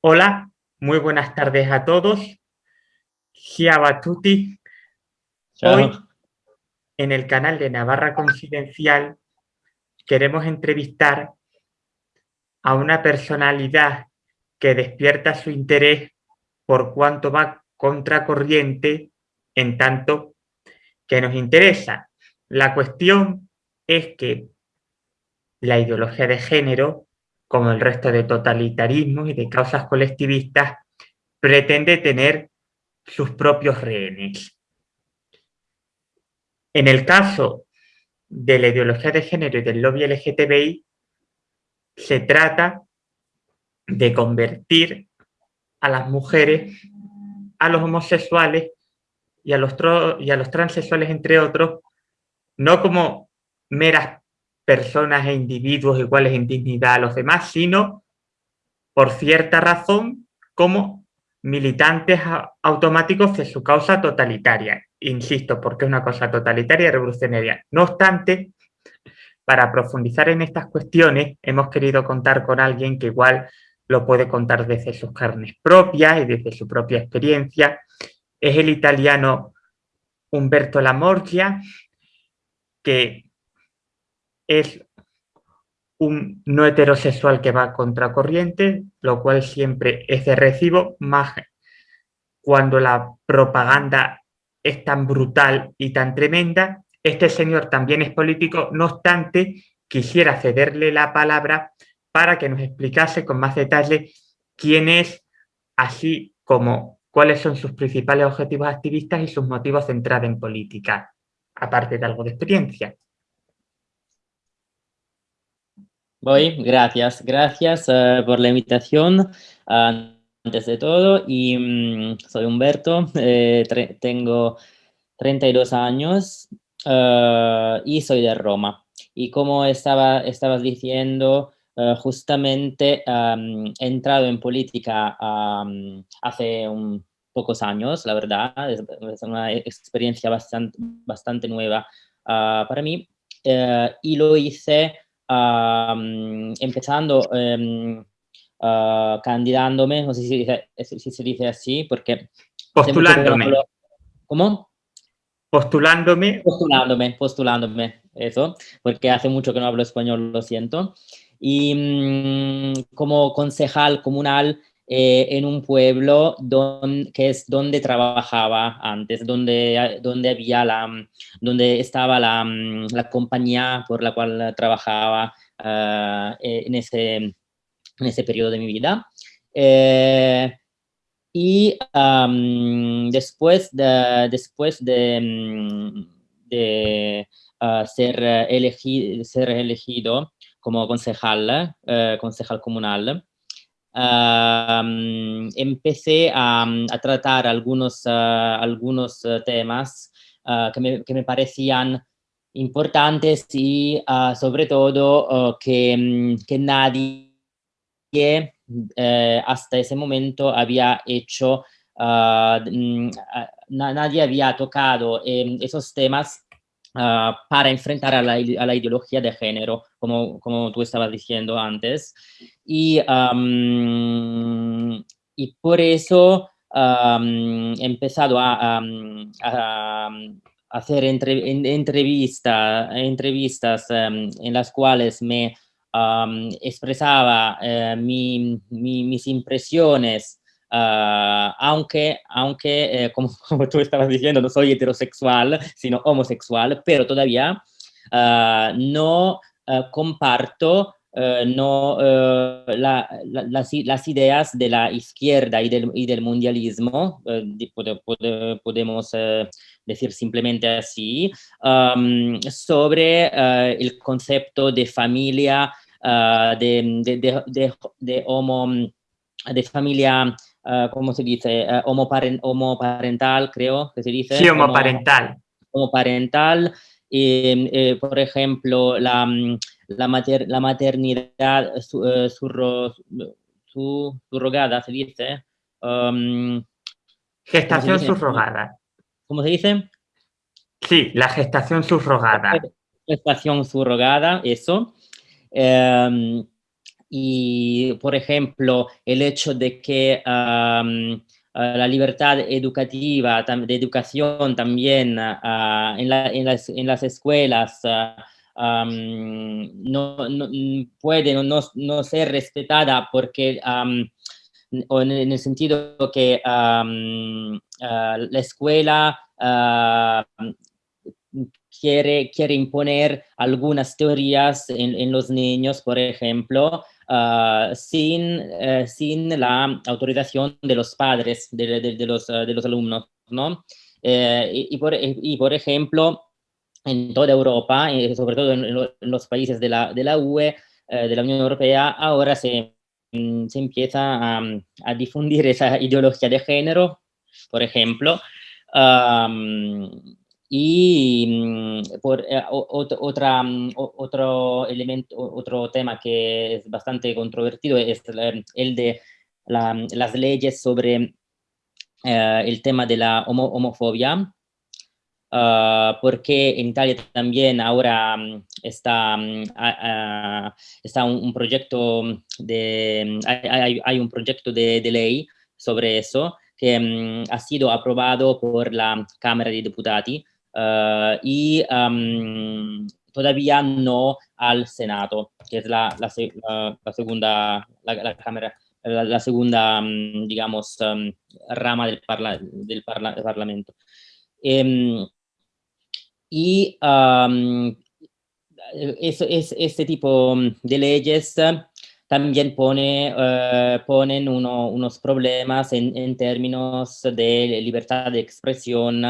Hola, muy buenas tardes a todos. Ciao tutti. Hoy, en el canal de Navarra Confidencial, queremos entrevistar a una personalidad que despierta su interés por cuanto va contracorriente en tanto que nos interesa. La cuestión es que la ideología de género, como el resto de totalitarismos y de causas colectivistas, pretende tener sus propios rehenes. En el caso de la ideología de género y del lobby LGTBI, se trata de convertir a las mujeres, a los homosexuales y a los, y a los transexuales, entre otros, no como meras personas e individuos iguales en dignidad a los demás, sino por cierta razón como militantes automáticos de su causa totalitaria. Insisto, porque es una cosa totalitaria y revolucionaria. No obstante, para profundizar en estas cuestiones, hemos querido contar con alguien que igual lo puede contar desde sus carnes propias y desde su propia experiencia. Es el italiano Umberto Lamorgia, que es un no heterosexual que va a contracorriente, lo cual siempre es de recibo, más cuando la propaganda es tan brutal y tan tremenda. Este señor también es político, no obstante, quisiera cederle la palabra para que nos explicase con más detalle quién es, así como cuáles son sus principales objetivos activistas y sus motivos de entrada en política, aparte de algo de experiencia. Voy, gracias. Gracias uh, por la invitación. Antes de todo, y um, soy Humberto, eh, tengo 32 años uh, y soy de Roma. Y como estaba, estabas diciendo, justamente um, he entrado en política hace pocos años, la verdad, es, es una experiencia bastante, bastante nueva para mí, y lo hice empezando um, candidándome, no sé si, si, se dice así, porque... Postulándome. ¿Cómo? Postulándome. Postulándome, postulándome, eso, porque hace mucho que no hablo español, lo siento. Y mm, como concejal comunal eh, en un pueblo don, que es donde trabajaba antes, donde, donde, había la, donde estaba la, la compañía por la cual trabajaba uh, en, ese, en ese periodo de mi vida. Eh, y después de, después de, de uh, ser, elegido, ser elegido como concejal, concejal comunal, empecé a, tratar algunos, ah, algunos ah, temas ah, que me, que, me, parecían importantes y sobre todo que, mm, que, nadie eh, hasta ese momento había hecho, mm, nadie había tocado em, esos temas para enfrentar a la, a ideología de género, como, como tú estabas diciendo antes. Y, por eso he empezado a, hacer entrevista, entrevistas en las cuales me expresaba eh, mis impresiones Uh, aunque, aunque eh, como, como, tú estabas diciendo, no soy heterosexual, sino homosexual, pero todavía uh, no uh, comparto Uh, no, la, las, las, ideas de la izquierda y del, y del mundialismo, pode, pode, podemos decir simplemente así, sobre el concepto de familia, de, de, de, de, homo, de familia, ¿cómo se dice? homoparen, homoparental, creo que se dice. Sí, homoparental. Homoparental. Eh, eh, por ejemplo, la, la, mater, la maternidad su, surro, su, surrogada, se dice. Um, gestación subrogada. ¿Cómo se dice? Sí, la gestación subrogada. Gestación subrogada, eso. Em, y, por ejemplo, el hecho de que la libertad educativa, de educación también en, las, escuelas no, puede no, ser respetada porque o en, el sentido que la escuela quiere, quiere imponer algunas teorías en, los niños, por ejemplo, ah, sin, eh, sin la autorización de los padres de, los, de los, alumnos, ¿no? Eh, y, por, y, por, ejemplo, en toda Europa, sobre todo en, los países de la, de la UE, eh, de la Unión Europea, ahora se, mm, se empieza a, difundir esa ideología de género, por ejemplo, y mm, por, eh, otra, mm, otro elemento, otro tema que es bastante controvertido es el de las leyes sobre eh, el tema de la homofobia, ah, porque en Italia también ahora mm, está, está un, proyecto de, hay, un proyecto de, de, ley sobre eso que ha sido aprobado por la Cámara de Diputados eh, y todavía no al Senado, que es la, segunda, la, cámara, la, segunda, digamos, rama del, del, Parlamento. Em, y es, este tipo de leyes también pone, eh, ponen unos problemas en, términos de libertad de expresión,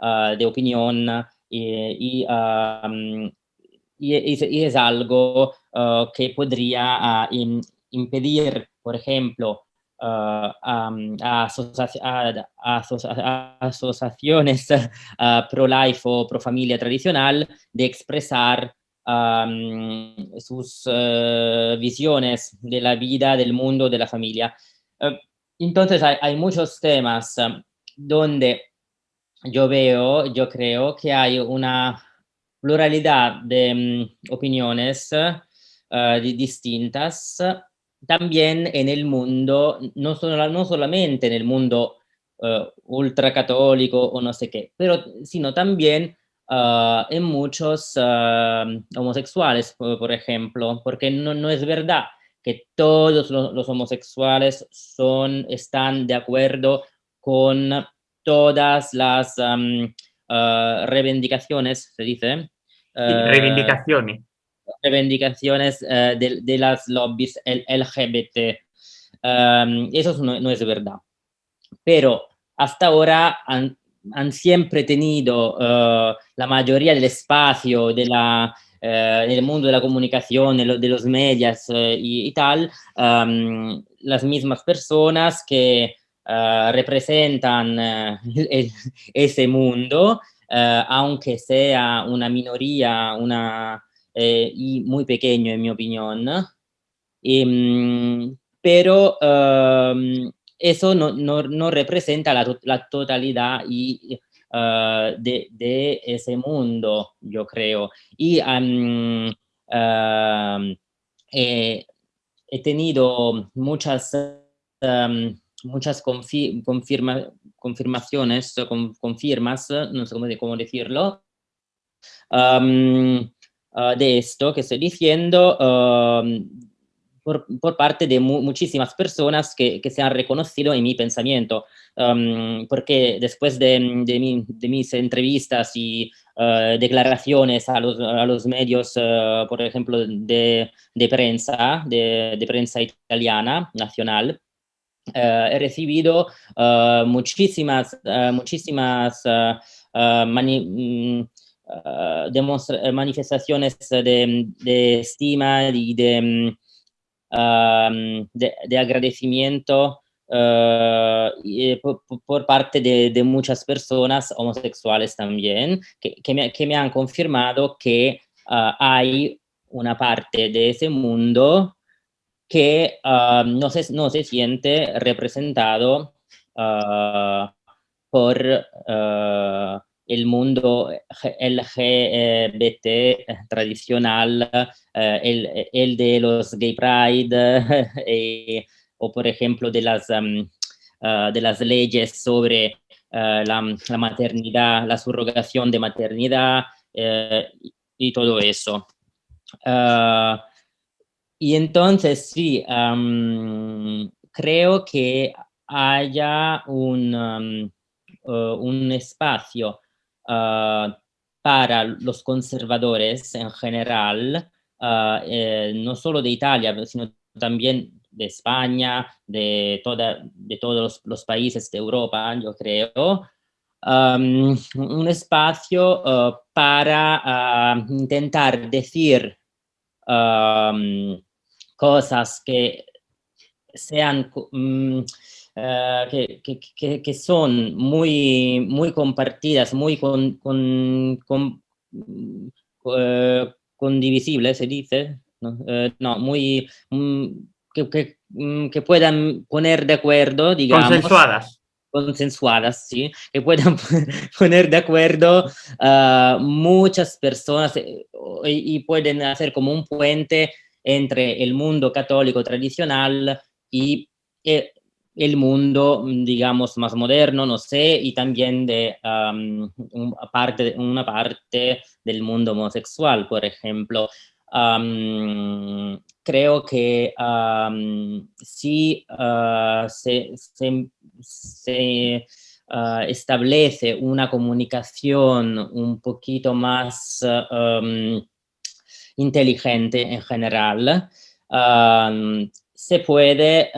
de opinión y, y, es algo que podría ah, impedir, por ejemplo, a, asociaciones pro-life o pro-familia tradicional de expresar sus visiones de la vida, del mundo, de la familia. entonces hay muchos temas donde yo veo, yo creo que hay una pluralidad de mm, opiniones uh, distintas también en el mundo, no, solo, no solamente en el mundo uh, ultracatólico o no sé qué, pero sino también uh, en muchos homosexuales, por, ejemplo, porque no, no, es verdad que todos los, los homosexuales son, están de acuerdo con todas las ah, reivindicaciones, se dice. Ah, reivindicaciones. Reivindicaciones eh, de, las lobbies LGBT. eso no, es verdad. Pero hasta ahora han, siempre tenido ah, la mayoría del espacio de la, eh, del mundo de la comunicación, de, los medios eh, y, tal, las mismas personas que eh, representan eh, ese mundo, eh, aunque sea una minoría una, y muy pequeño en mi opinión. Em, pero em, eso no, no, no, representa la, totalidad de, ese mundo, yo creo. Y em, he tenido muchas muchas confirma, confirmaciones, confirmas, no sé cómo, decirlo, ah, de esto que estoy diciendo por, parte de muchísimas personas que, que, se han reconocido en mi pensamiento, porque después de, de, mis entrevistas y ah, declaraciones a los, a los medios, ah, por ejemplo, de, prensa, de, prensa italiana, nacional, he recibido eh, muchísimas, eh, muchísimas mm, manifestaciones de, estima y de, mm, de, agradecimiento por, parte de, muchas personas homosexuales también, que, que, me, han confirmado que hay una parte de ese mundo que ah, no, se, no se siente representado ah, por, ah, el mundo LGBT tradicional, el, el, de los gay pride, o por ejemplo de las, de las leyes sobre la, maternidad, la subrogación de maternidad y todo eso. Y entonces sí, creo que haya un, un espacio Ah, para los conservadores en general, ah, eh, no solo de Italia, sino también de España, de, toda, de todos los, países de Europa, yo creo, un espacio ah, para intentar decir cosas que sean mm, eh, que, que, son muy, muy compartidas, muy con, con, con uh, condivisibles, se dice, no, eh, no muy... Um, que, mm, que, puedan poner de acuerdo, digamos. Consensuadas. Consensuadas, sí. Que puedan poner de acuerdo muchas personas y, y pueden hacer como un puente entre el mundo católico tradicional y el mundo, mm, digamos, más moderno, no sé, y también de una, parte, una parte del mundo homosexual, por ejemplo. creo que si ah, se, ah, establece una comunicación un poquito más inteligente en general, se puede,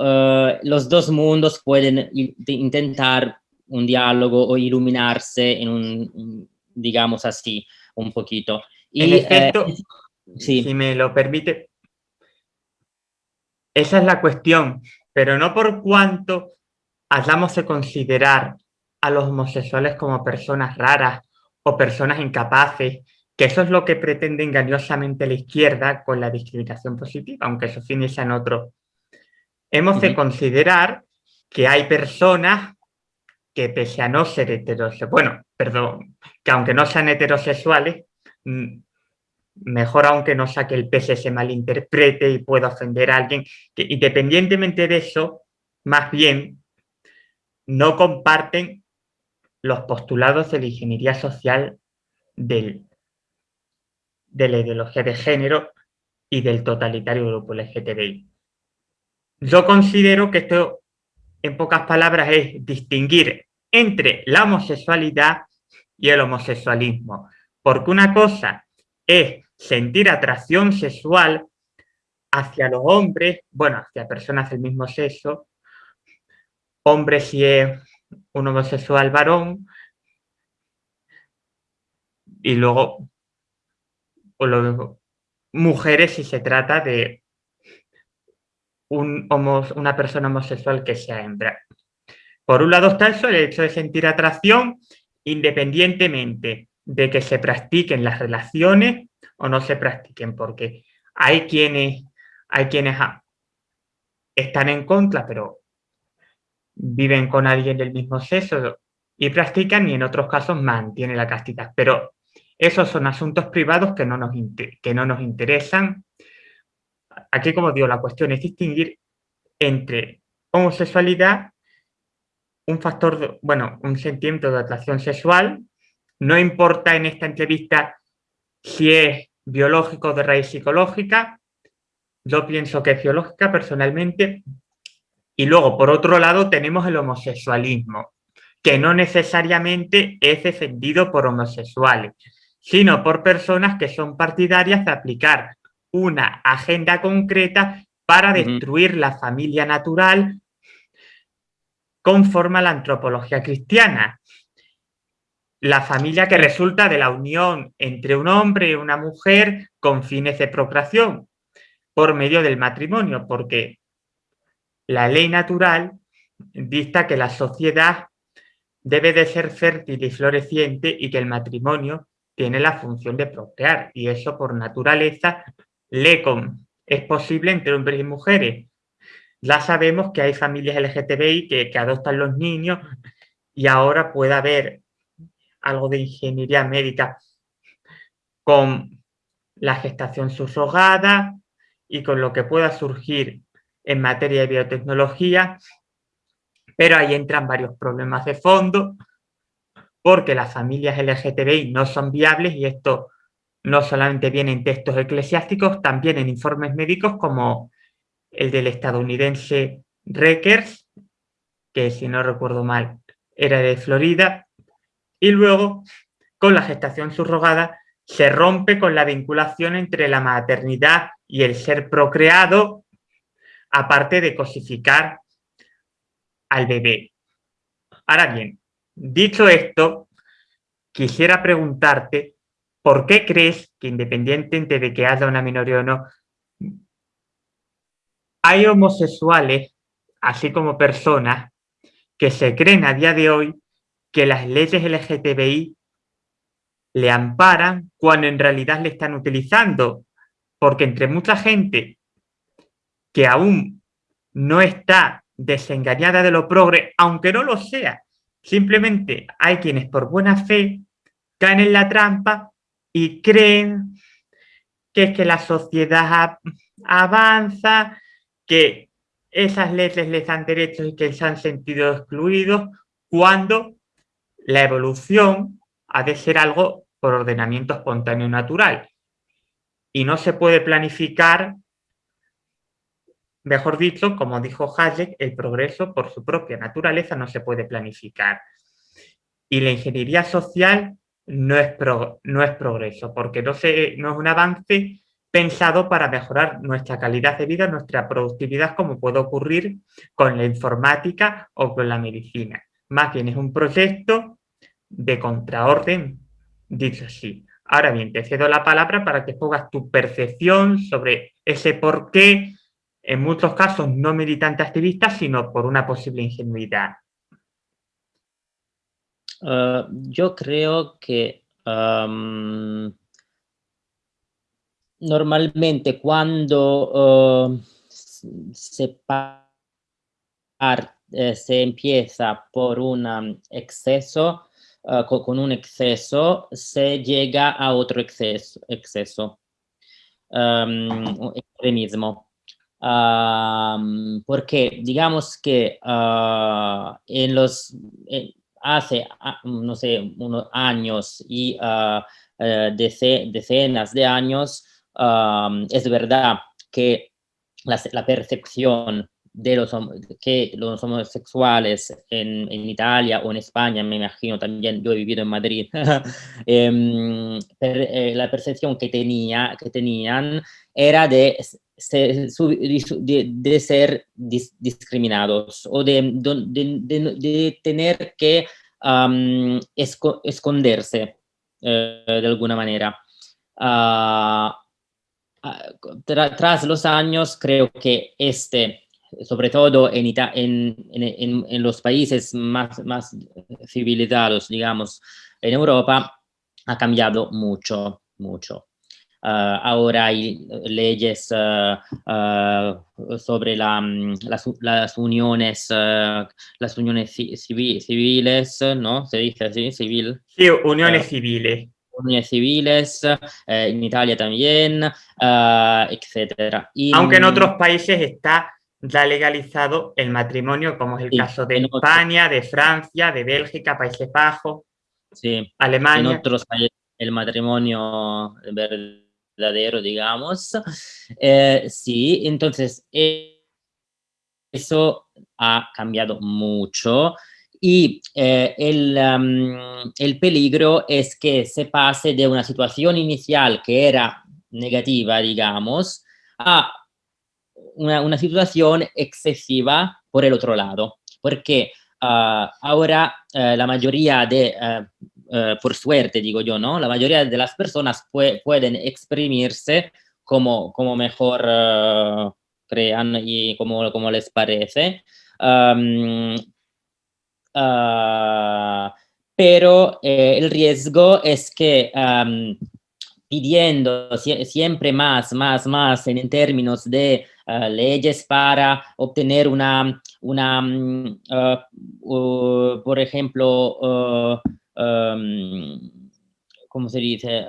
eh, los dos mundos pueden intentar un diálogo o iluminarse en un, digamos así, un poquito. Y, en efecto, eh, si me lo permite, esa es la cuestión, pero no por cuanto hayamos de considerar a los homosexuales como personas raras o personas incapaces que eso es lo que pretende engañosamente la izquierda con la discriminación positiva, aunque esos fines sean otros. Hemos de considerar que hay personas que pese a no ser heterosexuales, bueno, perdón, que aunque no sean heterosexuales, mm, mejor aunque no saque el pese se malinterprete y pueda ofender a alguien, que independientemente de eso, más bien, no comparten los postulados de la ingeniería social del de la ideología de género y del totalitario grupo LGTBI. Yo considero que esto, en pocas palabras, es distinguir entre la homosexualidad y el homosexualismo. Porque una cosa es sentir atracción sexual hacia los hombres, bueno, hacia personas del mismo sexo, hombre si es un homosexual varón, y luego o lo, mujeres si se trata de un una persona homosexual que sea hembra. Por un lado está eso, el hecho de sentir atracción, independientemente de que se practiquen las relaciones o no se practiquen, porque hay quienes, hay quienes están en contra, pero viven con alguien del mismo sexo y practican, y en otros casos mantienen la castidad. Pero esos son asuntos privados que no nos, que no nos interesan. Aquí, como digo, la cuestión es distinguir entre homosexualidad, un factor, bueno, un sentimiento de atracción sexual. No importa en esta entrevista si es biológico de raíz psicológica. Yo pienso que es biológica personalmente. Y luego, por otro lado, tenemos el homosexualismo, que no necesariamente es defendido por homosexuales sino por personas que son partidarias de aplicar una agenda concreta para destruir la familia natural conforme a la antropología cristiana. La familia que resulta de la unión entre un hombre y una mujer con fines de procreación por medio del matrimonio, porque la ley natural dicta que la sociedad debe de ser fértil y floreciente y que el matrimonio tiene la función de procrear y eso por naturaleza le es posible entre hombres y mujeres. Ya sabemos que hay familias LGTBI que, que adoptan los niños y ahora puede haber algo de ingeniería médica con la gestación subrogada y con lo que pueda surgir en materia de biotecnología, pero ahí entran varios problemas de fondo, porque las familias LGTBI no son viables y esto no solamente viene en textos eclesiásticos, también en informes médicos como el del estadounidense Reckers, que si no recuerdo mal era de Florida, y luego con la gestación subrogada se rompe con la vinculación entre la maternidad y el ser procreado, aparte de cosificar al bebé. Ahora bien, dicho esto, quisiera preguntarte por qué crees que independientemente de que haya una minoría o no, hay homosexuales, así como personas, que se creen a día de hoy que las leyes LGTBI le amparan cuando en realidad le están utilizando. Porque entre mucha gente que aún no está desengañada de lo progre, aunque no lo sea, simplemente hay quienes por buena fe caen en la trampa y creen que es que la sociedad avanza, que esas leyes les dan derechos y que se han sentido excluidos, cuando la evolución ha de ser algo por ordenamiento espontáneo natural. Y no se puede planificar, mejor dicho, como dijo Hayek, el progreso por su propia naturaleza no se puede planificar. Y la ingeniería social no es, progreso, porque no, no es un avance pensado para mejorar nuestra calidad de vida, nuestra productividad, como puede ocurrir con la informática o con la medicina. Más bien es un proyecto de contraorden dicho así. Ahora bien, te cedo la palabra para que pongas tu percepción sobre ese por qué, en muchos casos no militante activista, sino por una posible ingenuidad. Ah, yo creo que normalmente cuando ah, se, eh, se empieza por un exceso, uh, con, un exceso, se llega a otro exceso, exceso extremismo. Porque digamos que uh, en los, eh, hace, no sé, unos años y uh, decenas de años, es verdad que la, percepción de los, que los homosexuales en, en, Italia o en España, me imagino también, yo he vivido en Madrid, per, eh, la percepción que, tenía, que tenían era de, de, de ser dis, discriminados o de, de tener que esco, esconderse eh, de alguna manera. Uh, tra, tras los años, creo que este sobre todo en, en, en, en, los países más civilizados, digamos, en Europa, ha cambiado mucho, mucho. Uh, ahora hay leyes uh, uh, sobre la, las, las, uniones, las uniones civiles, ¿no? Se dice así, civil. Sí, uniones civiles. Uniones civiles, en Italia también, etcétera. Aunque en otros países está ya legalizado el matrimonio, como es el caso de España, de Francia, de Bélgica, Países Bajos, sí, Alemania. En otros países el matrimonio verdadero, digamos. Eh, sí, entonces eso ha cambiado mucho y eh, el, el peligro es que se pase de una situación inicial que era negativa, digamos, a una, situación excesiva por el otro lado, porque ah, ahora eh, la mayoría de, eh, por suerte digo yo, ¿no? La mayoría de las personas pueden exprimirse como, como mejor crean y como, como les parece. Ah, pero el riesgo es que pidiendo siempre más, más, más en, términos de uh, leyes para obtener una, una uh, por ejemplo, uh, um, ¿cómo se dice?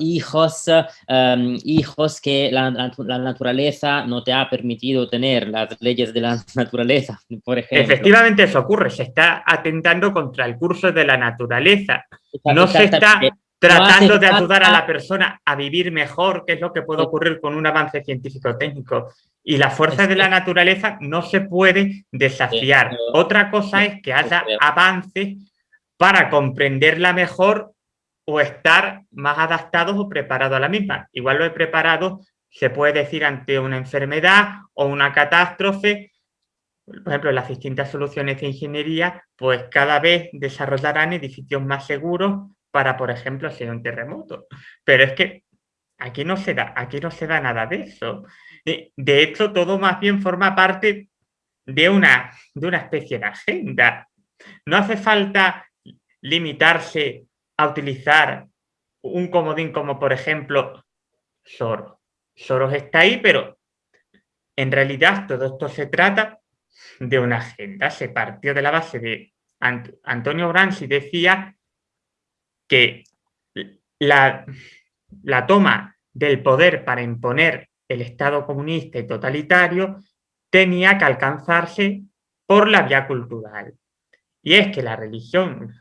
hijos, um, hijos que la, la, naturaleza no te ha permitido tener, las leyes de la naturaleza, por ejemplo. Efectivamente eso ocurre, se está atentando contra el curso de la naturaleza. No se está tratando de ayudar a la persona a vivir mejor, que es lo que puede ocurrir con un avance científico-técnico. Y la fuerza de la naturaleza no se puede desafiar. Otra cosa es que haya avances para comprenderla mejor o estar más adaptados o preparados a la misma. Igual lo he preparado se puede decir ante una enfermedad o una catástrofe, por ejemplo, las distintas soluciones de ingeniería, pues cada vez desarrollarán edificios más seguros para, por ejemplo, hay un terremoto. Pero es que aquí no se da, aquí no se da nada de eso. De hecho, todo más bien forma parte de una, de una especie de agenda. No hace falta limitarse a utilizar un comodín como, por ejemplo, Soros. Soros está ahí, pero en realidad todo esto se trata de una agenda. Se partió de la base de Antonio Gramsci decía que la, la toma del poder para imponer el Estado comunista y totalitario tenía que alcanzarse por la vía cultural. Y es que la religión,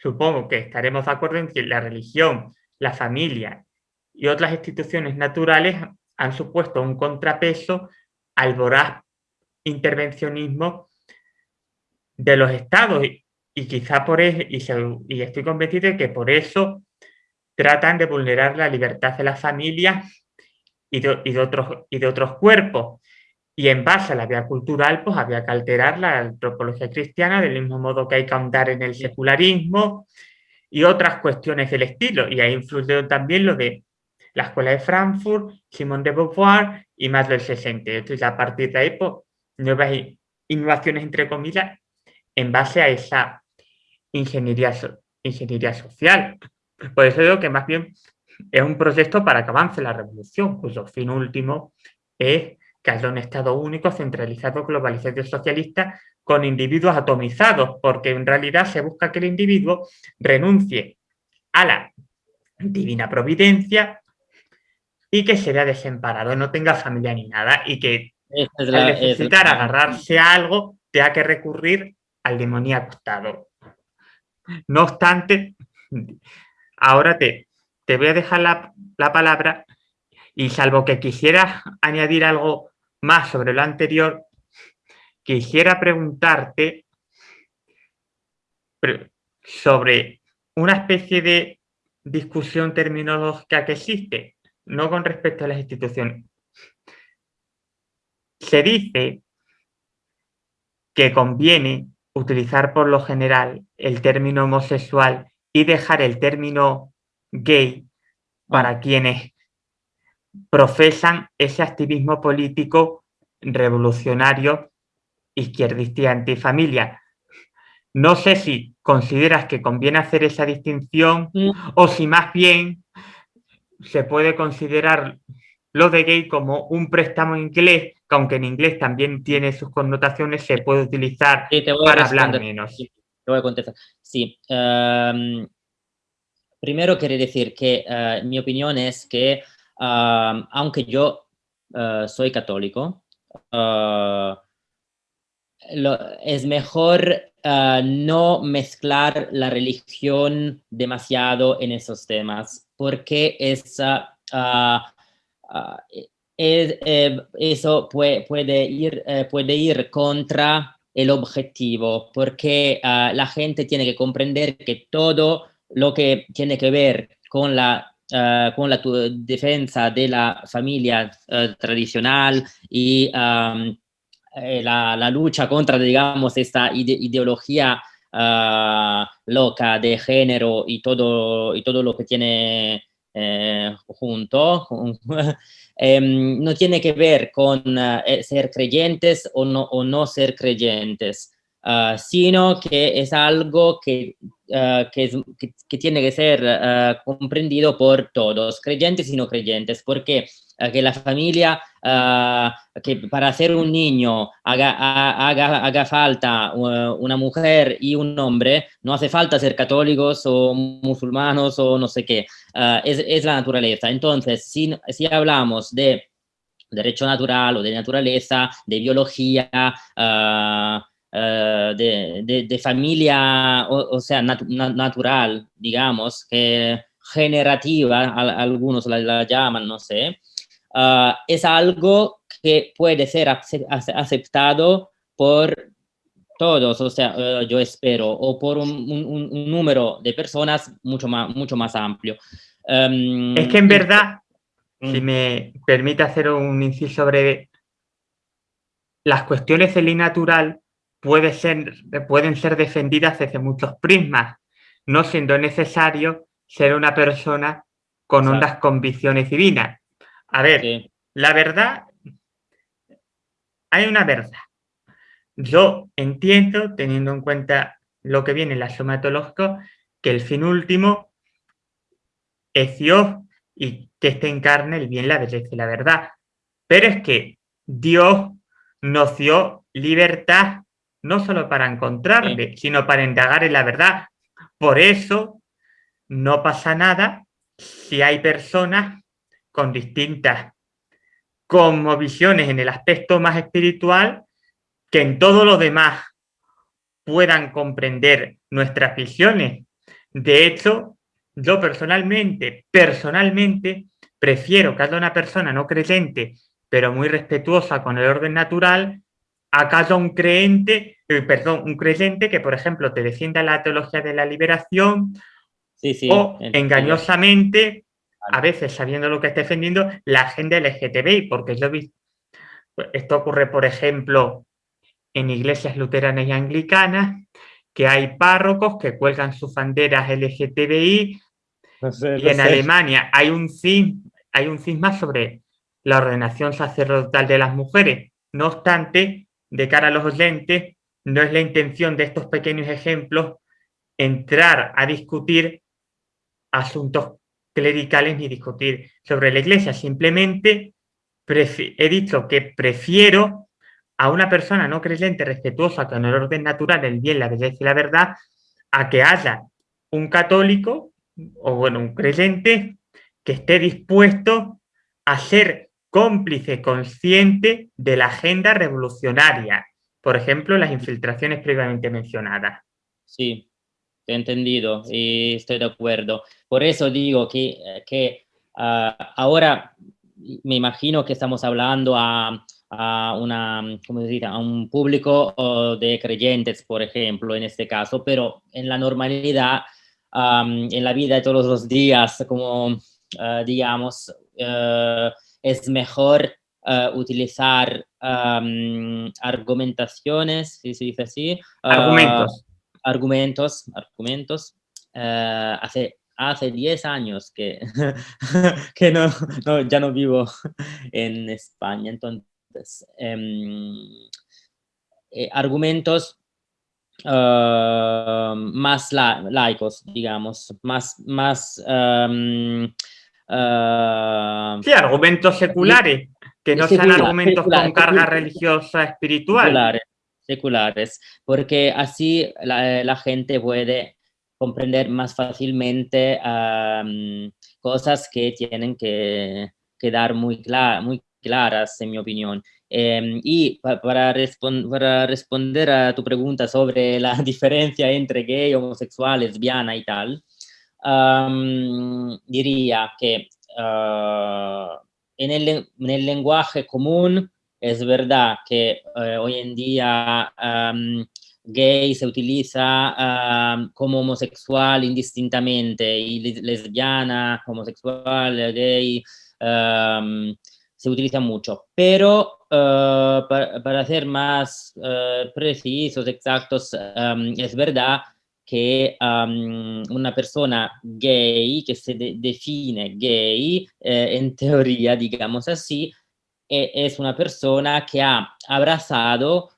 supongo que estaremos de acuerdo en que la religión, la familia y otras instituciones naturales han supuesto un contrapeso al voraz intervencionismo de los estados y quizá por eso, y, estoy convencido de que por eso tratan de vulnerar la libertad de las familias y de, otros, y de otros cuerpos. Y en base a la vía cultural, pues había que alterar la antropología cristiana del mismo modo que hay que ahondar en el secularismo y otras cuestiones del estilo. Y ahí influyó también lo de la Escuela de Frankfurt, Simone de Beauvoir y más del 68. Y a partir de ahí, pues, nuevas innovaciones, entre comillas, en base a esa ingeniería, ingeniería social. Por eso digo que más bien es un proyecto para que avance la revolución, cuyo fin último es que un Estado único, centralizado, globalizado y socialista con individuos atomizados, porque en realidad se busca que el individuo renuncie a la divina providencia y que se vea desemparado, no tenga familia ni nada, y que al necesitar agarrarse a algo tenga que recurrir al demoníaco Estado. No obstante, ahora te, te voy a dejar la, palabra y salvo que quisieras añadir algo más sobre lo anterior, quisiera preguntarte sobre una especie de discusión terminológica que existe, no con respecto a las instituciones. Se dice que conviene utilizar por lo general el término homosexual y dejar el término gay para quienes profesan ese activismo político revolucionario, izquierdista y antifamilia. No sé si consideras que conviene hacer esa distinción o si más bien se puede considerar lo de gay como un préstamo inglés, que aunque en inglés también tiene sus connotaciones, se puede utilizar para hablar menos. Sí, te voy a contestar. Sí. Em, primero quiero decir que eh, mi opinión es que aunque yo eh, soy católico, eh, es mejor no mezclar la religión demasiado en esos temas, porque es Ah, eh, eso puede, puede, ir, eh, puede ir contra el objetivo, porque ah, la gente tiene que comprender que todo lo que tiene que ver con la, ah, con la defensa de la familia tradicional y eh, la, lucha contra, digamos, esta ideología loca de género y todo, y todo lo que tiene eh, junto, em, no tiene que ver con eh, ser creyentes o no, o no ser creyentes. Uh, sino que es algo que, uh, que, es, que, que, tiene que ser uh, comprendido por todos, creyentes y no creyentes, porque que la familia, que para ser un niño haga, haga, haga falta una mujer y un hombre, no hace falta ser católicos o musulmanos o no sé qué, es, es, la naturaleza. Entonces, si, si hablamos de derecho natural o de naturaleza, de biología, uh, uh, de, de, de, familia, o, o sea, nat natural, digamos, que generativa, a, algunos la, la, llaman, no sé, uh, es algo que puede ser aceptado por todos, o sea, yo espero, o por un, un, un, número de personas mucho más, mucho más amplio. Um, es que en verdad si me permite hacer un inciso breve, las cuestiones de ley natural puede ser, pueden ser defendidas desde muchos prismas, no siendo necesario ser una persona con hondas convicciones divinas. A ver, sí. la verdad, hay una verdad. Yo entiendo, teniendo en cuenta lo que viene en la somatológica, que el fin último es Dios y que este encarne el bien, la belleza y la verdad. Pero es que Dios nos dio libertad no solo para encontrarle, sí. sino para indagar en la verdad. Por eso no pasa nada si hay personas con distintas como visiones en el aspecto más espiritual que en todo lo demás puedan comprender nuestras visiones. De hecho, yo personalmente, personalmente, prefiero que haya una persona no creyente, pero muy respetuosa con el orden natural, a que haya un creyente, eh, perdón, un creyente que, por ejemplo, te defienda la teología de la liberación sí, sí, o engañosamente, a veces sabiendo lo que está defendiendo, la agenda LGTBI, porque yo he visto, esto ocurre, por ejemplo, en iglesias luteranas y anglicanas, que hay párrocos que cuelgan sus banderas LGTBI no sé, y no en sé. Alemania hay un, hay un cisma sobre la ordenación sacerdotal de las mujeres. No obstante, de cara a los oyentes, no es la intención de estos pequeños ejemplos entrar a discutir asuntos clericales ni discutir sobre la iglesia. Simplemente he dicho que prefiero a una persona no creyente respetuosa con el orden natural, el bien, la belleza y la verdad, a que haya un católico o bueno, un creyente que esté dispuesto a ser cómplice consciente de la agenda revolucionaria, por ejemplo, las infiltraciones previamente mencionadas. Sí, he entendido y estoy de acuerdo. Por eso digo que, que uh, ahora me imagino que estamos hablando a, a, una, ¿cómo a un público de creyentes, por ejemplo, en este caso, pero en la normalidad en la vida de todos los días, como uh, digamos, uh, es mejor uh, utilizar um, argumentaciones, si se dice así. argumentos. Argumentos, argumentos. hace hace 10 años que, que no, no, ya no vivo en España, entonces, um, eh, argumentos uh, más la, laicos, digamos, más... más um, uh, sí, argumentos seculares, que no secular, sean argumentos secular, con carga secular, religiosa espiritual. Seculares, porque así la, la gente puede comprender más fácilmente um, cosas que tienen que quedar muy, muy claras, en mi opinión. Eh, y pa para, respon para, responder a tu pregunta sobre la diferencia entre gay, homosexual, lesbiana y tal, diría que uh, en, el, en, el, lenguaje común es verdad que uh, hoy en día gay se utiliza como homosexual indistintamente y lesbiana, homosexual, gay, se utiliza mucho, pero uh, para, para, ser más uh, precisos, exactos, es verdad que um, una persona gay, que se de define gay, eh, en teoría, digamos así, eh, es una persona que ha abrazado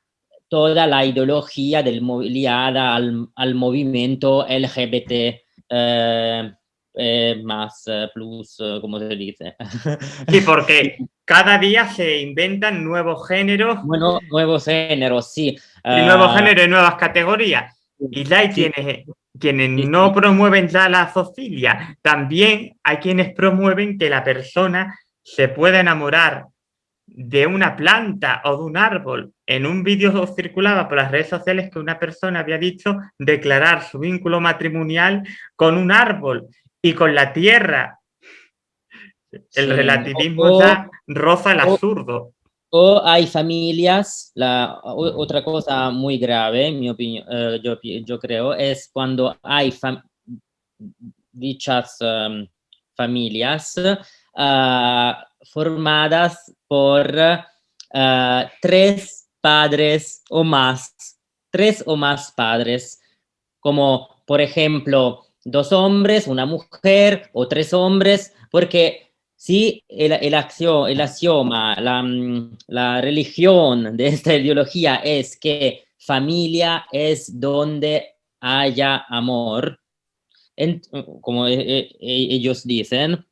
toda la ideología del, liada al, al movimiento LGBT eh, eh, más eh, plus, como se dice. Sí, porque cada día se inventan nuevos géneros. Bueno, nuevos géneros, sí. Y nuevos géneros y nuevas categorías. Y hay quienes, quienes no promueven ya la zoofilia. También hay quienes promueven que la persona se pueda enamorar de una planta o de un árbol. En un vídeo circulaba por las redes sociales que una persona había dicho declarar su vínculo matrimonial con un árbol y con la tierra. El relativismo ya roza el absurdo. O hay familias, la, otra cosa muy grave, mi opinión, eh, yo, creo, es cuando hay dichas em, familias ah, formadas por ah, tres padres o más, tres o más padres, como por ejemplo dos hombres, una mujer o tres hombres, porque si el, el, acción, el axioma, la, mm, la religión de esta ideología es que familia es donde haya amor, como e, e, ellos dicen,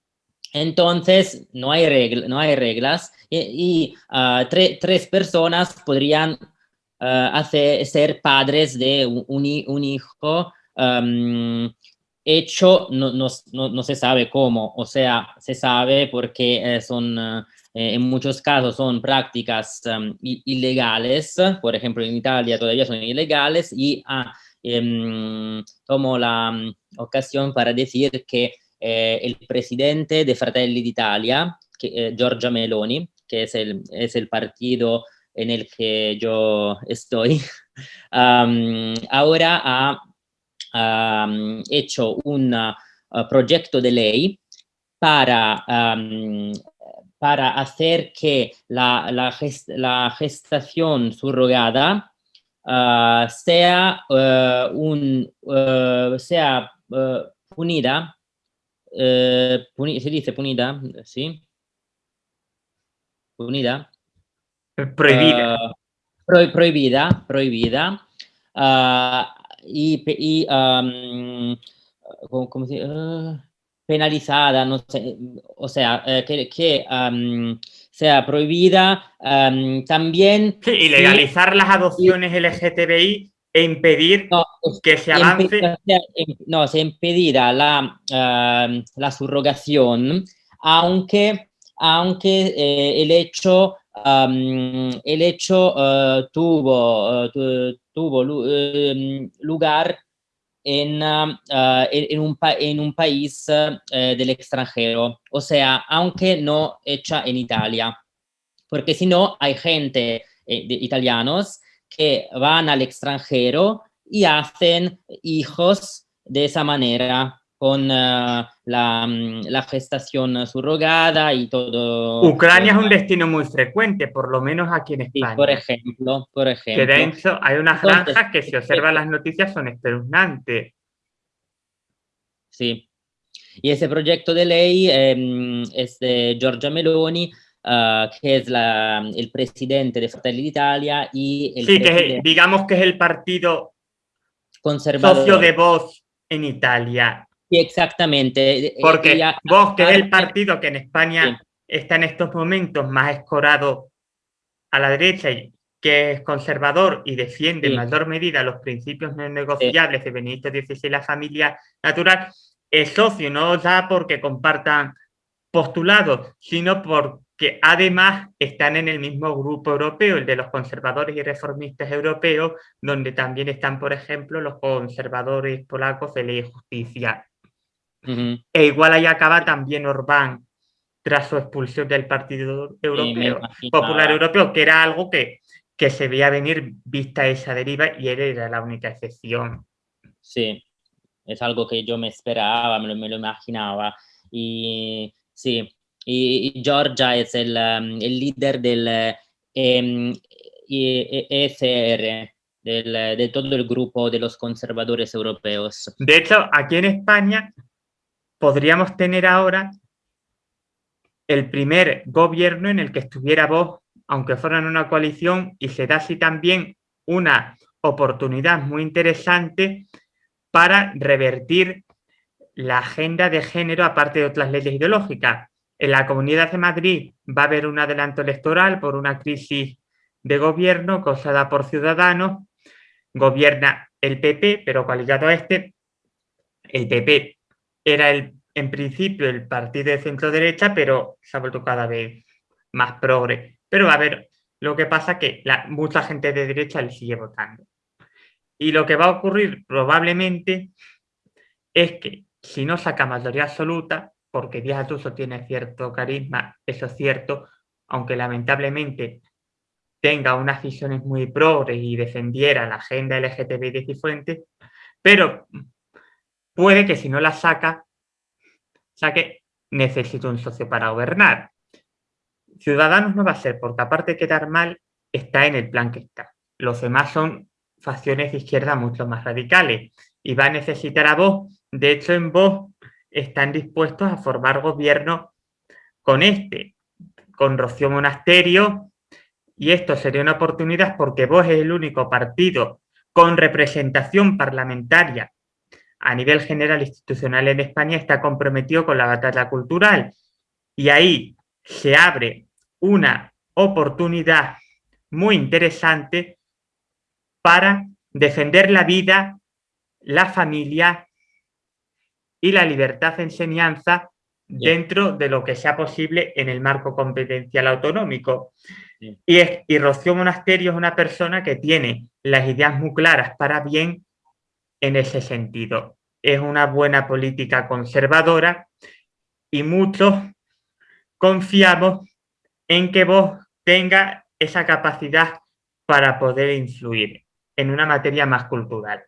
entonces, no hay, regla, no hay reglas y, ah, tres personas podrían ah, hacer, ser padres de un hijo hecho, no, se sabe cómo, o sea, se sabe porque eh, son, eh, en muchos casos son prácticas ilegales, por ejemplo, en Italia todavía son ilegales y ah, em, tomo la mm, ocasión para decir que eh, el presidente de Fratelli d'Italia, eh, Giorgia Meloni, que es el, es el partido en el que yo estoy, um, ahora ha um, hecho un uh, proyecto de ley para, um, para hacer que la, la, gest la gestación subrogada uh, sea, uh, un, uh, sea punida eh, se dice punida, ¿sí? Punida. Prohibida. Prohibida, prohibida. Y, y um, ¿cómo, se, uh, penalizada, no sé, o sea, eh, que, que um, sea prohibida um, también. Sí, y legalizar las adopciones y, LGTBI e impedir no, que se avance. No, se impedirá la, uh, la subrogación, aunque, aunque eh, el hecho, um, el hecho uh, tuvo, uh, tu, tuvo lugar en, en, un, en, un, país eh, del extranjero, o sea, aunque no hecha en Italia, porque si no hay gente eh, de italianos que van al extranjero y hacen hijos de esa manera con uh, la, mm, la, gestación subrogada y todo. Ucrania es un destino muy frecuente, por lo menos aquí en España. Sí, por ejemplo, por ejemplo. Que de hecho hay unas granjas que si observan las noticias son espeluznantes. Sí. Y ese proyecto de ley eh, es de Giorgia Meloni, uh, que es la, el presidente de Fratelli d'Italia y el Sí, que es, digamos que es el partido conservador. socio de Vox en Italia. Sí, exactamente. Porque Ella, Vox, que es el partido que en España sí. está en estos momentos más escorado a la derecha y que es conservador y defiende sí. en mayor medida los principios no negociables de Benito XVI y la familia natural, es socio no ya porque compartan postulados, sino por que además están en el mismo grupo europeo, el de los conservadores y reformistas europeos, donde también están, por ejemplo, los conservadores polacos de ley y justicia. Uh -huh. E igual ahí acaba también Orbán, tras su expulsión del Partido Europeo, sí, Popular Europeo, que era algo que, que se veía venir vista esa deriva y él era la única excepción. Sí, es algo que yo me esperaba, me lo, me lo imaginaba. Y sí, y Georgia es el, um, el líder del eh, ECR, del, de todo el grupo de los conservadores europeos. De hecho, aquí en España podríamos tener ahora el primer gobierno en el que estuviera vos, aunque fuera en una coalición, y se da así también una oportunidad muy interesante para revertir la agenda de género aparte de otras leyes ideológicas. En la Comunidad de Madrid va a haber un adelanto electoral por una crisis de gobierno causada por Ciudadanos. Gobierna el PP, pero coaligado a este, el PP era el, en principio el partido de centro-derecha, pero se ha vuelto cada vez más progre. Pero a haber, lo que pasa que la, mucha gente de derecha le sigue votando. Y lo que va a ocurrir probablemente es que si no saca mayoría absoluta, porque Díaz Ayuso tiene cierto carisma, eso es cierto, aunque lamentablemente tenga unas visiones muy progres y defendiera la agenda LGTBI de Cifuentes, pero puede que si no la saca, saque necesito un socio para gobernar. Ciudadanos no va a ser, porque aparte de quedar mal, está en el plan que está. Los demás son facciones de izquierda mucho más radicales y va a necesitar a vos. De hecho, en vos están dispuestos a formar gobierno con este, con Rocío Monasterio, y esto sería una oportunidad porque vos es el único partido con representación parlamentaria a nivel general institucional en España está comprometido con la batalla cultural. Y ahí se abre una oportunidad muy interesante para defender la vida, la familia y la libertad de enseñanza dentro de lo que sea posible en el marco competencial autonómico. Y, es, y Rocío Monasterio es una persona que tiene las ideas muy claras para bien en ese sentido. Es una buena política conservadora y muchos confiamos en que vos tenga esa capacidad para poder influir en una materia más cultural,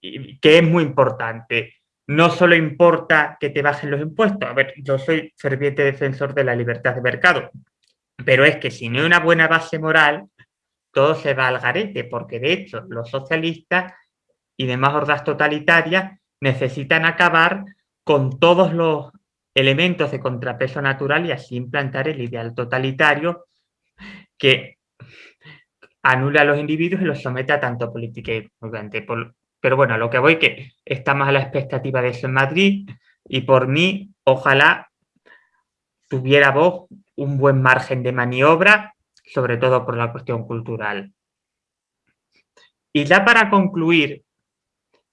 que es muy importante. No solo importa que te bajen los impuestos, a ver, yo soy ferviente defensor de la libertad de mercado, pero es que si no hay una buena base moral, todo se va al garete, porque de hecho los socialistas y demás hordas totalitarias necesitan acabar con todos los elementos de contrapeso natural y así implantar el ideal totalitario que anula a los individuos y los somete a tanto política y Pero bueno, lo que voy que estamos a la expectativa de eso en Madrid y por mí, ojalá tuviera vos un buen margen de maniobra, sobre todo por la cuestión cultural. Y ya para concluir,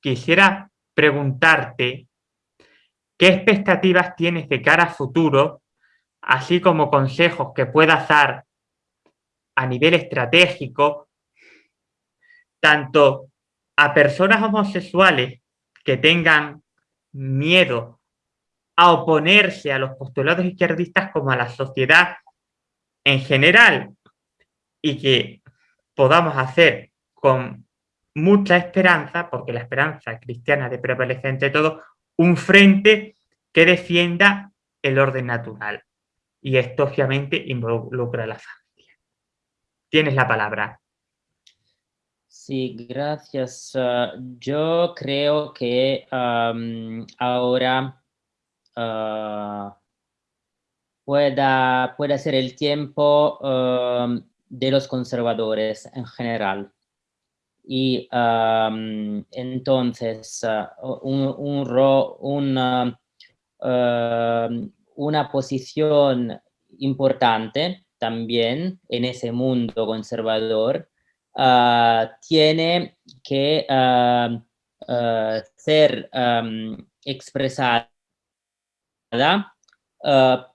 quisiera preguntarte qué expectativas tienes de cara a futuro, así como consejos que puedas dar a nivel estratégico, tanto a personas homosexuales que tengan miedo a oponerse a los postulados izquierdistas como a la sociedad en general y que podamos hacer con mucha esperanza, porque la esperanza cristiana de prevalecer entre todo, un frente que defienda el orden natural. Y esto obviamente involucra a la familia. Tienes la palabra. Sí, gracias. Ah, yo creo que ahora pueda, pueda ser el tiempo de los conservadores en general. Y entonces un, un, una posición importante también en ese mundo conservador ah, tiene que ah, ah, ser expresada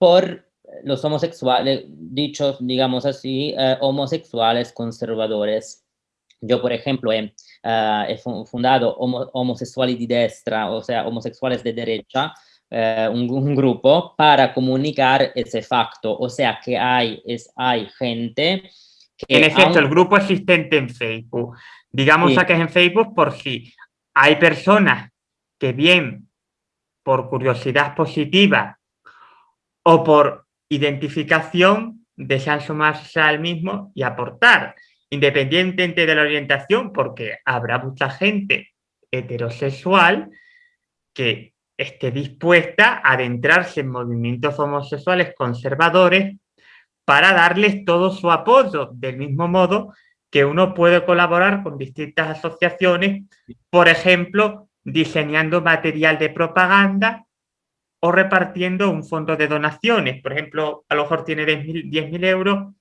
por los homosexuales, dichos, digamos así, homosexuales conservadores. Yo, por ejemplo, he, fundado homosexuales de destra, o sea, homosexuales de derecha, eh, un, grupo para comunicar ese facto. O sea que hay, es, hay gente que... En efecto, el grupo existente en Facebook. Digamos a que es en Facebook por si hay personas que bien por curiosidad positiva o por identificación desean sumarse al mismo y aportar, independientemente de la orientación, porque habrá mucha gente heterosexual que esté dispuesta a adentrarse en movimientos homosexuales conservadores para darles todo su apoyo, del mismo modo que uno puede colaborar con distintas asociaciones, por ejemplo, diseñando material de propaganda o repartiendo un fondo de donaciones. Por ejemplo, a lo mejor tiene 10.000 euros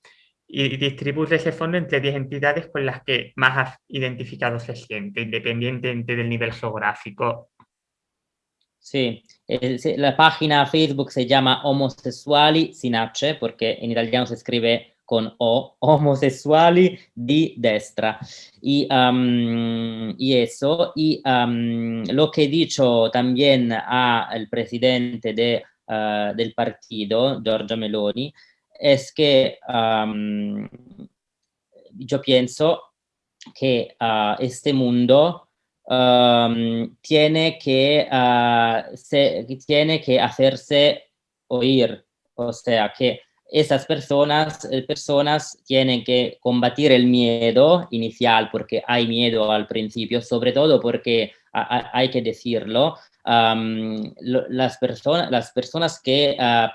y distribuye ese fondo entre 10 entidades con las que más identificado se siente, independientemente del nivel geográfico. Sí, la página Facebook se llama Homosessuali sin H, porque en italiano se escribe con O, homosessuali di destra. Y, y eso, y lo que he dicho también al presidente de, ah, del partido, Giorgia Meloni, es que yo pienso que uh, este mundo tiene, que, uh, se, tiene que hacerse oír, o sea, que esas personas, eh, personas tienen que combatir el miedo inicial, porque hay miedo al principio, sobre todo porque hay que decirlo, las, personas, las personas que uh,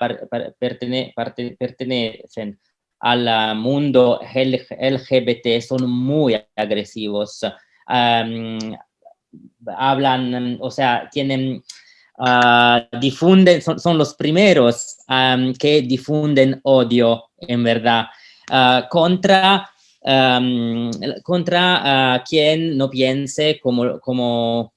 pertenecen al mundo LGBT son muy agresivos. hablan, o sea, tienen, uh, difunden, son, los primeros que difunden odio, en verdad, contra, contra quien no piense como, como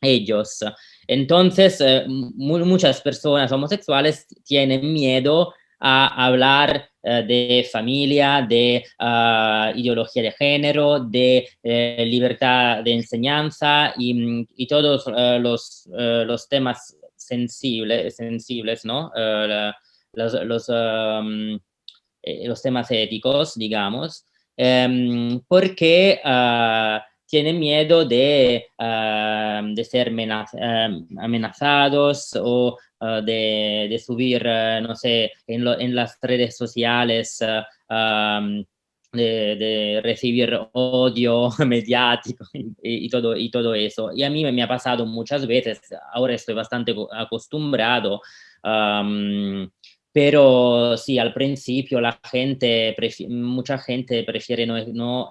ellos. Entonces, eh, muchas personas homosexuales tienen miedo a hablar eh, de familia, de ah, ideología de género, de eh, libertad de enseñanza y, todos los, los, temas sensibles, sensibles ¿no? los, los, temas éticos, digamos, em, porque tienen miedo de, ah, de ser ah, amenazados o ah, de, subir, no sé, en, las redes sociales, de, recibir odio mediático y, todo, eso. Y a mí me ha pasado muchas veces, ahora estoy bastante acostumbrado, pero sí, al principio la gente, mucha gente prefiere no, no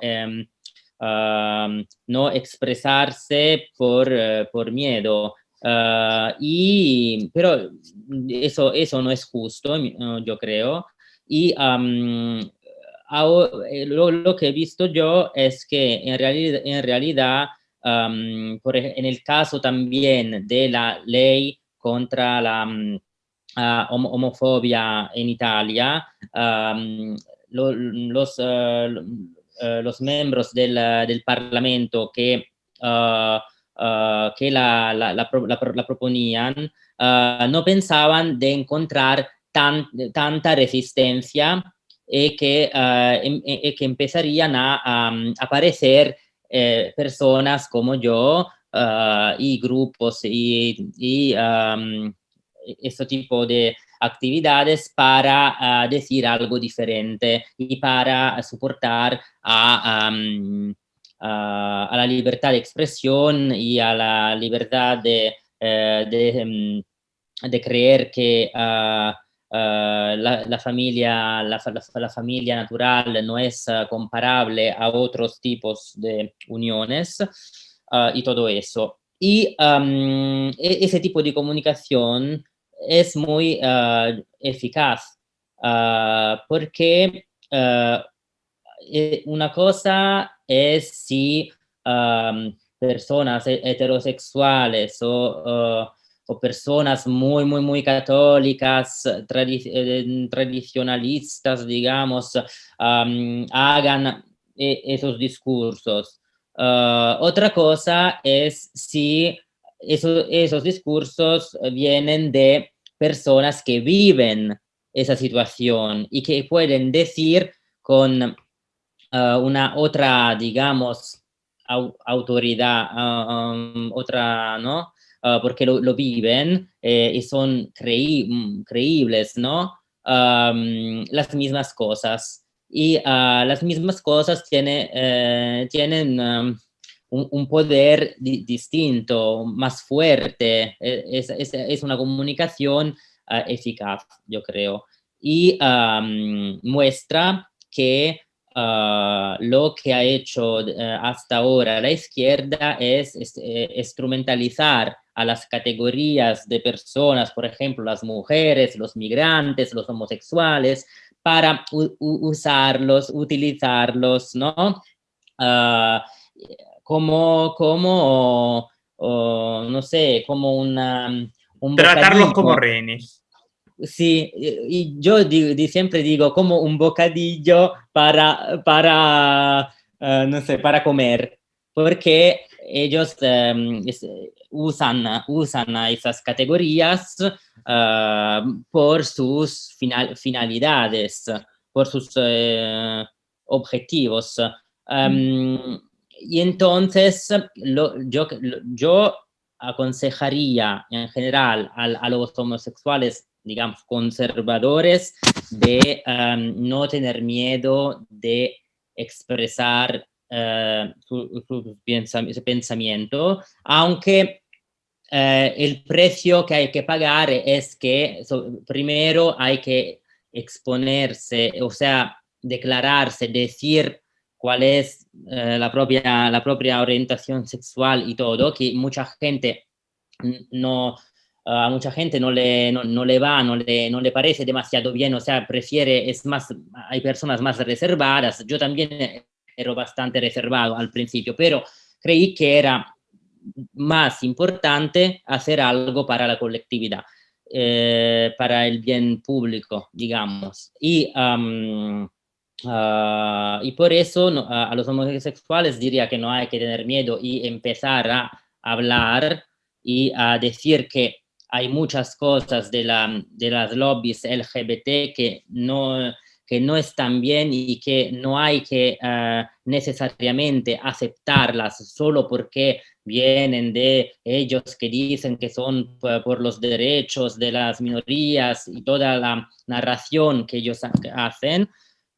no expresarse por, eh, por miedo. Ah, y, pero eso, eso no es justo, yo creo. Y eh, lo, que he visto yo es que en realidad, en, realidad por, en el caso también de la ley contra la ah, homofobia en Italia, los, eh, los miembros del, del Parlamento que, uh, que la, la, proponían no pensaban de encontrar tan, tanta resistencia y que, em, y que empezarían a, aparecer eh, personas como yo y grupos y, y um, este tipo de actividades para uh, decir algo diferente y para soportar a, uh, a, la libertad de expresión y a la libertad de, de, um, de, creer que la, la, familia, la, la, familia natural no es comparable a otros tipos de uniones y todo eso. Y um, e, ese tipo de comunicación es muy uh, eficaz uh, porque uh, una cosa es si personas heterosexuales o, personas muy, muy, muy católicas, tradi eh, tradicionalistas, digamos, hagan esos discursos. otra cosa es si eso, esos discursos vienen de personas que viven esa situación y que pueden decir con uh, una otra, digamos, au autoridad, um, otra, ¿no? Uh, porque lo, viven eh, y son creí creíbles, ¿no? Las mismas cosas. Y las mismas cosas tiene, eh, tienen un, poder di distinto, más fuerte, e, es, una comunicación uh, eficaz, yo creo, y muestra que ah, lo que ha hecho eh, hasta ahora la izquierda es, eh, instrumentalizar a las categorías de personas, por ejemplo, las mujeres, los migrantes, los homosexuales, para usarlos, utilizarlos, ¿no? Ah, como, como no sé, como una... Un Tratarlos como rehenes. Sí, y yo siempre digo como un bocadillo para, para eh, no sé, para comer, porque ellos em, usan, usan esas categorías eh, por sus finalidades, por sus eh, objetivos. Em, y entonces yo, yo aconsejaría en general a, los homosexuales, digamos, conservadores, de em, no tener miedo de expresar uh, su, pensamiento, aunque eh, el precio que hay que pagar es que primero hay que exponerse, o sea, declararse, decir cuál es eh, la, propia, la propia orientación sexual y todo, que mucha gente no, a mucha gente no le, no, le va, no le, no le parece demasiado bien, o sea, prefiere, es más, hay personas más reservadas, yo también era bastante reservado al principio, pero creí que era más importante hacer algo para la colectividad, eh, para el bien público, digamos. Y Ah, y por eso a los homosexuales diría que no hay que tener miedo y empezar a hablar y a decir que hay muchas cosas de, la, de las lobbies LGBT que no, que no están bien y que no hay que ah, necesariamente aceptarlas solo porque vienen de ellos que dicen que son por los derechos de las minorías y toda la narración que ellos hacen,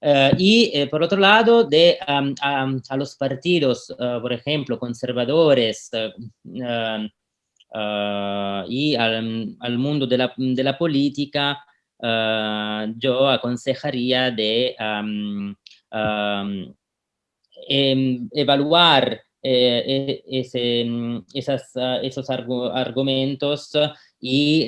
eh, y eh, por otro lado, de, a, los partidos, eh, por ejemplo, conservadores y al, mundo de la, de la política, yo aconsejaría de em, evaluar e, ese, esas, esos argumentos y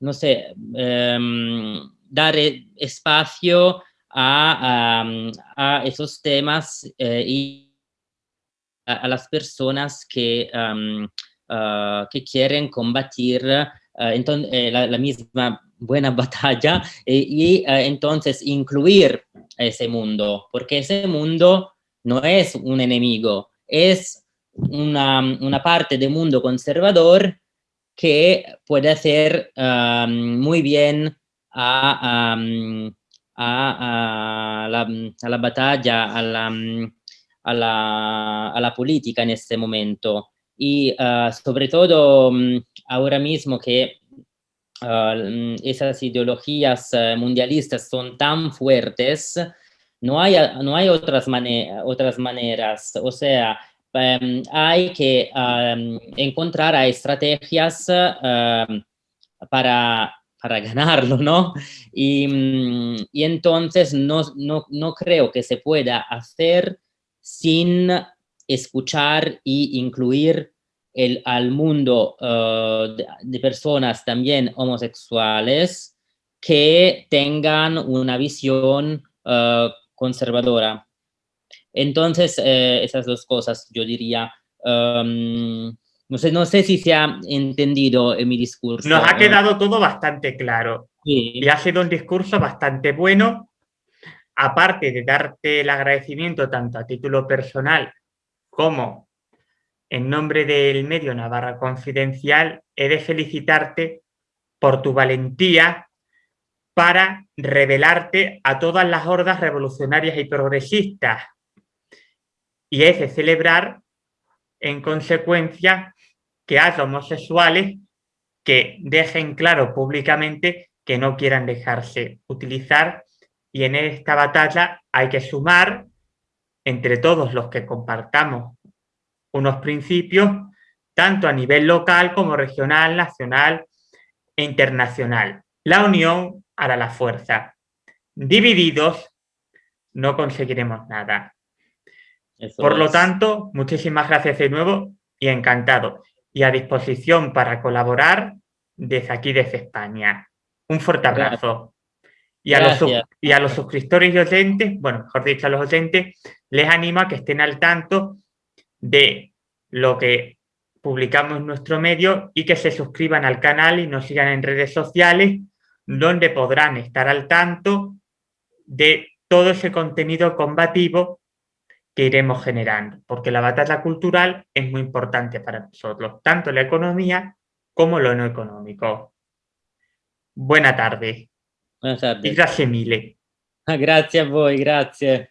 no sé, em, dar espacio a, esos temas eh, y a, las personas que, ah, que quieren combatir ah, entonces, eh, la, misma buena batalla y, ah, entonces incluir ese mundo, porque ese mundo no es un enemigo, es una, una parte del mundo conservador que puede hacer muy bien a, a, la, a, la, batalla, a la, a la, a la política en este momento. Y uh, sobre todo um, ahora mismo que uh, esas ideologías uh, mundialistas son tan fuertes, no hay, no hay otras, otras maneras. O sea, um, hay que um, encontrar estrategias para para ganarlo, ¿no? Y, mm, y entonces no, no, no, creo que se pueda hacer sin escuchar y incluir el, al mundo uh, de, personas también homosexuales que tengan una visión uh, conservadora. Entonces, eh, esas dos cosas yo diría um, no sé, no sé si se ha entendido en mi discurso. Nos ha quedado todo bastante claro. Y ha sido un discurso bastante bueno. Aparte de darte el agradecimiento tanto a título personal como en nombre del medio Navarra Confidencial, he de felicitarte por tu valentía para revelarte a todas las hordas revolucionarias y progresistas. Y es de celebrar, en consecuencia, que haya homosexuales que dejen claro públicamente que no quieran dejarse utilizar y en esta batalla hay que sumar entre todos los que compartamos unos principios tanto a nivel local como regional, nacional e internacional. La unión hará la fuerza. divididos, no conseguiremos nada. Eso Por lo tanto, muchísimas gracias de nuevo y encantado. Y a disposición para colaborar desde aquí, desde España. Un fuerte abrazo. Y a, los, y a los suscriptores y oyentes, bueno, mejor dicho, a los oyentes, les animo a que estén al tanto de lo que publicamos en nuestro medio y que se suscriban al canal y nos sigan en redes sociales, donde podrán estar al tanto de todo ese contenido combativo que iremos generando, porque la batalla cultural es muy importante para nosotros, tanto la economía como lo no económico. Buena tarde Buenas y tardes. grazie mille. Grazie a voi, grazie.